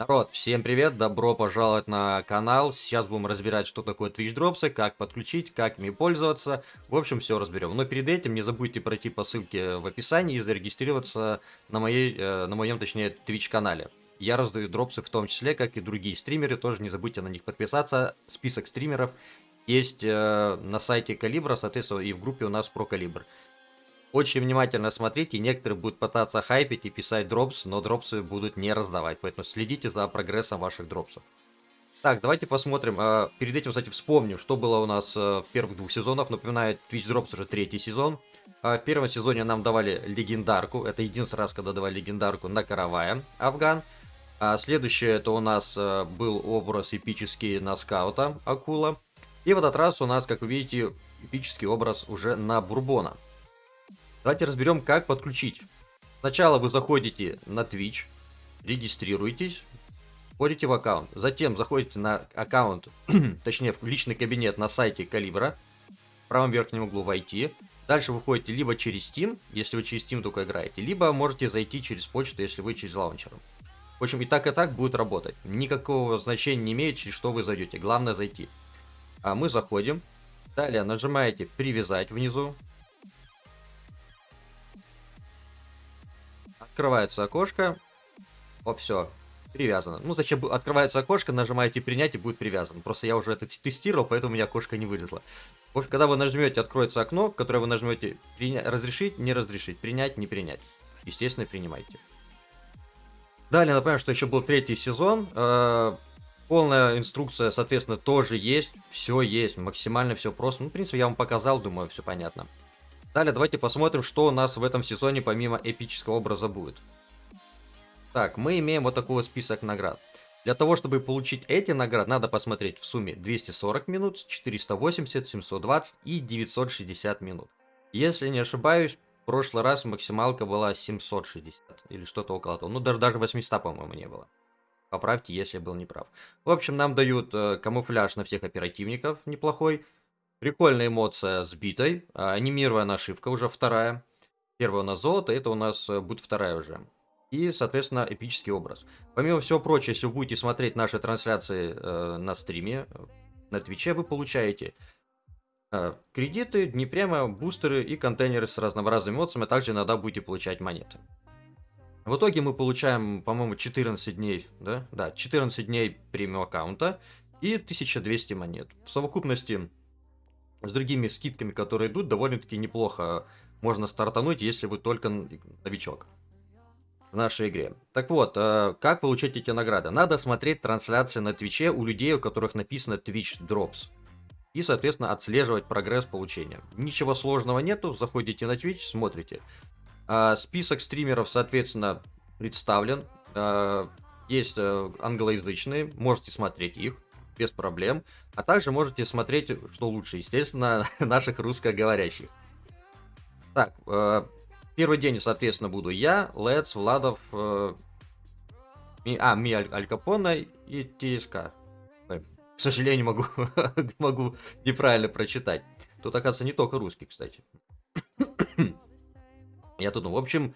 Народ, всем привет, добро пожаловать на канал. Сейчас будем разбирать, что такое Twitch дропсы, как подключить, как ими пользоваться. В общем, все разберем. Но перед этим не забудьте пройти по ссылке в описании и зарегистрироваться на, моей, э, на моем, точнее, Twitch канале. Я раздаю дропсы в том числе, как и другие стримеры, тоже не забудьте на них подписаться. Список стримеров есть э, на сайте Калибра, соответственно, и в группе у нас про Калибр. Очень внимательно смотрите, некоторые будут пытаться хайпить и писать дропс, но дропсы будут не раздавать, поэтому следите за прогрессом ваших дропсов. Так, давайте посмотрим. А, перед этим, кстати, вспомним, что было у нас э, в первых двух сезонах. Напоминаю, Twitch Drops уже третий сезон. А, в первом сезоне нам давали легендарку. Это единственный раз, когда давали легендарку на каравая Афган. А следующее, это у нас был образ эпический на скаута Акула. И в этот раз у нас, как вы видите, эпический образ уже на Бурбона. Давайте разберем, как подключить. Сначала вы заходите на Twitch, регистрируетесь, входите в аккаунт. Затем заходите на аккаунт, точнее в личный кабинет на сайте Калибра. В правом верхнем углу войти. Дальше вы ходите либо через Steam, если вы через Steam только играете, либо можете зайти через почту, если вы через лаунчер. В общем, и так, и так будет работать. Никакого значения не имеет, через что вы зайдете. Главное зайти. А мы заходим. Далее нажимаете «Привязать» внизу. Открывается окошко. О, все. Привязано. Ну, зачем открывается окошко, нажимаете принять и будет привязан. Просто я уже это тестировал, поэтому у меня окошко не вылезло. В общем, когда вы нажмете, откроется окно, в которое вы нажмете разрешить, не разрешить, принять, не принять. Естественно, принимайте. Далее, напомню, что еще был третий сезон. Э, полная инструкция, соответственно, тоже есть. Все есть, максимально все просто. Ну, в принципе, я вам показал, думаю, все понятно. Далее давайте посмотрим, что у нас в этом сезоне помимо эпического образа будет. Так, мы имеем вот такой вот список наград. Для того, чтобы получить эти награды, надо посмотреть в сумме 240 минут, 480, 720 и 960 минут. Если не ошибаюсь, в прошлый раз максималка была 760 или что-то около того. Ну, даже, даже 800, по-моему, не было. Поправьте, если я был неправ. В общем, нам дают э, камуфляж на всех оперативников неплохой. Прикольная эмоция с битой. А, анимированная нашивка уже вторая. Первая у нас золото, это у нас э, будет вторая уже. И, соответственно, эпический образ. Помимо всего прочего, если вы будете смотреть наши трансляции э, на стриме, на Твиче, вы получаете э, кредиты, дни прямо, бустеры и контейнеры с разнообразными эмоциями, а также иногда будете получать монеты. В итоге мы получаем, по-моему, 14 дней, да? Да, 14 дней премиум аккаунта и 1200 монет. В совокупности с другими скидками, которые идут, довольно-таки неплохо можно стартануть, если вы только новичок в нашей игре. Так вот, э, как получить эти награды? Надо смотреть трансляции на Твиче у людей, у которых написано Twitch Drops. И, соответственно, отслеживать прогресс получения. Ничего сложного нету, заходите на Twitch, смотрите. Э, список стримеров, соответственно, представлен. Э, есть англоязычные, можете смотреть их без проблем. А также можете смотреть, что лучше, естественно, наших русскоговорящих. Так, э, первый день, соответственно, буду я, Лец, Владов, э, ми, а, Ми Аль, Аль Капоне и ТСК. К сожалению, могу, могу неправильно прочитать. Тут, оказывается, не только русский, кстати. Я тут, ну, в общем,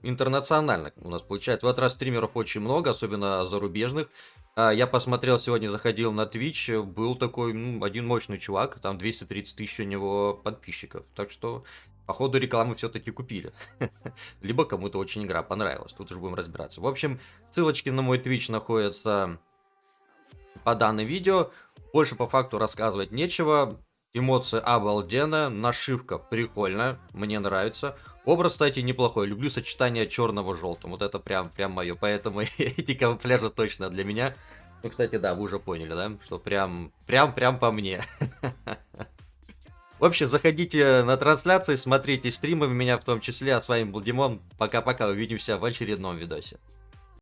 интернационально у нас получается. В этот раз стримеров очень много, особенно зарубежных. А, я посмотрел сегодня, заходил на Twitch, был такой, ну, один мощный чувак, там 230 тысяч у него подписчиков. Так что, походу, рекламы все-таки купили. Либо кому-то очень игра понравилась, тут уже будем разбираться. В общем, ссылочки на мой Twitch находятся по данному видео. Больше по факту рассказывать нечего. Эмоции обалденно, нашивка прикольная, мне нравится. Образ, кстати, неплохой. Люблю сочетание черного желтым. Вот это прям, прям мое. Поэтому эти камуфляжи точно для меня. Ну, кстати, да, вы уже поняли, да? Что прям, прям, прям по мне. В общем, заходите на трансляции, смотрите стримы, меня в том числе. А с вами был Димон. Пока-пока, увидимся в очередном видосе.